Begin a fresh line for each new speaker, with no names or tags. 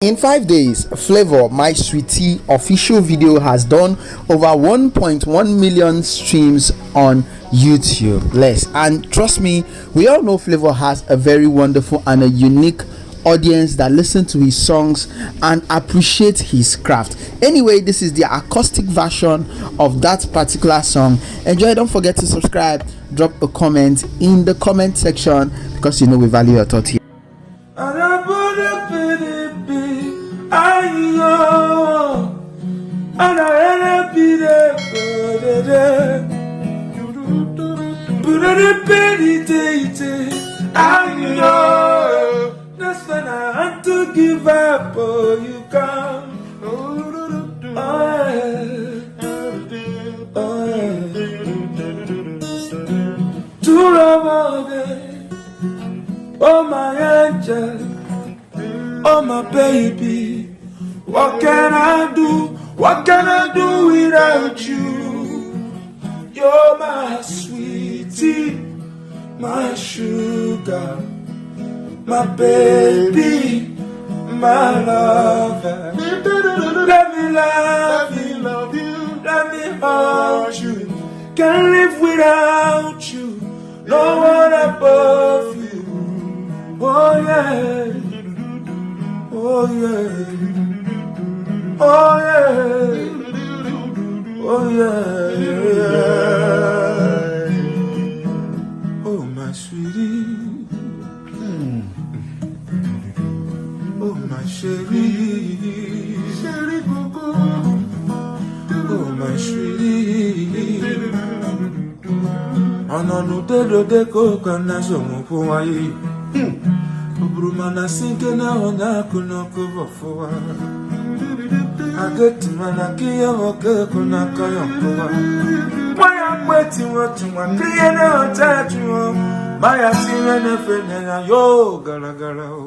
In five days, Flavour My Sweetie official video has done over 1.1 million streams on YouTube. Less, and trust me, we all know Flavour has a very wonderful and a unique audience that listen to his songs and appreciate his craft. Anyway, this is the acoustic version of that particular song. Enjoy. Don't forget to subscribe. Drop a comment in the comment section because you know we value your thought here.
That's when I had to give up. Oh, you come. Oh, yeah. Oh, yeah. Oh, my angel. Oh, my baby. What can I do? What can I do without you? You're my sweetie, my sugar, my baby, my lover. Let me love you, love you. Let me hold you. Can't live without you. No one above you. Oh yeah. Oh yeah. Oh yeah. My chérie. Chérie Coco. Oh my sweetie. Ọnọnụ dedoge ka ụka na asọmụkwụ nwanyị. Ọ bụrụ mana si nke na ọ na-akụ n'ọkụ bọfụwa. Ageti mana kiye nwoke kụ n'aka ya nkụwa. Nwaya mgbeti nwotu nwa kiye na ọta jụọ. Maya si ihe na-efe na ya yo gara gara o.